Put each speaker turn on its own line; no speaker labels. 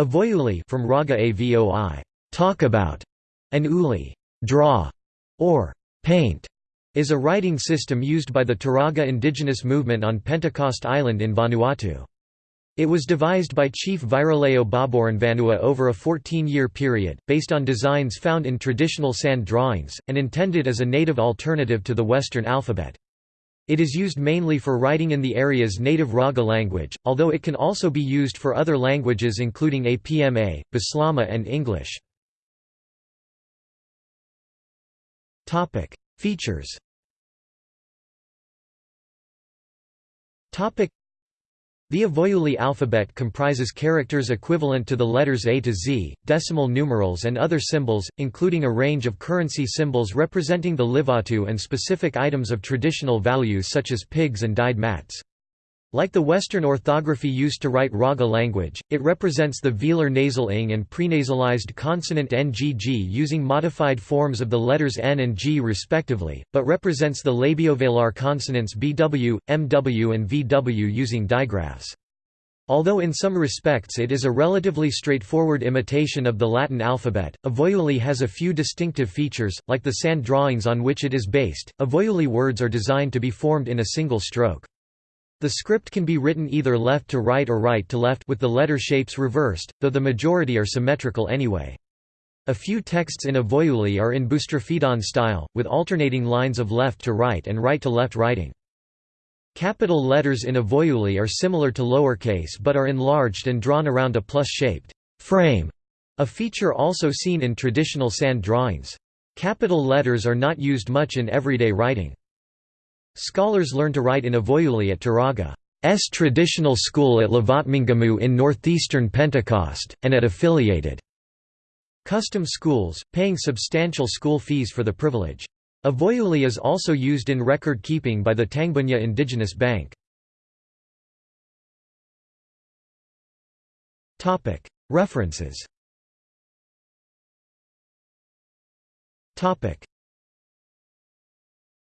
Avoiuli from Raga Avoi, talk about, and Uli, draw, or paint, is a writing system used by the Turaga indigenous movement on Pentecost Island in Vanuatu. It was devised by Chief Viraleo Boborenvanua over a 14-year period, based on designs found in traditional sand drawings, and intended as a native alternative to the Western alphabet. It is used mainly for writing in the area's native Raga language, although it can also be used for other languages including APMA, Bislama and English. Features the Avoiuli alphabet comprises characters equivalent to the letters A to Z, decimal numerals and other symbols, including a range of currency symbols representing the Livatu and specific items of traditional value such as pigs and dyed mats. Like the Western orthography used to write Raga language, it represents the velar nasal ing and prenasalized consonant ngg using modified forms of the letters n and g respectively, but represents the labiovelar consonants bw, mw and vw using digraphs. Although in some respects it is a relatively straightforward imitation of the Latin alphabet, Avoiuli has a few distinctive features, like the sand drawings on which it is based. Avoiuli words are designed to be formed in a single stroke. The script can be written either left to right or right to left with the letter shapes reversed, though the majority are symmetrical anyway. A few texts in Avoiuli are in Boustrophedon style, with alternating lines of left to right and right to left writing. Capital letters in Avoiuli are similar to lowercase but are enlarged and drawn around a plus-shaped frame, a feature also seen in traditional sand drawings. Capital letters are not used much in everyday writing. Scholars learn to write in Avoiuli at Turaga's traditional school at Lavatmanggemu in northeastern Pentecost, and at affiliated custom schools, paying substantial school fees for the privilege. Avoiuli is also used in record keeping by the Tangbunia Indigenous Bank. References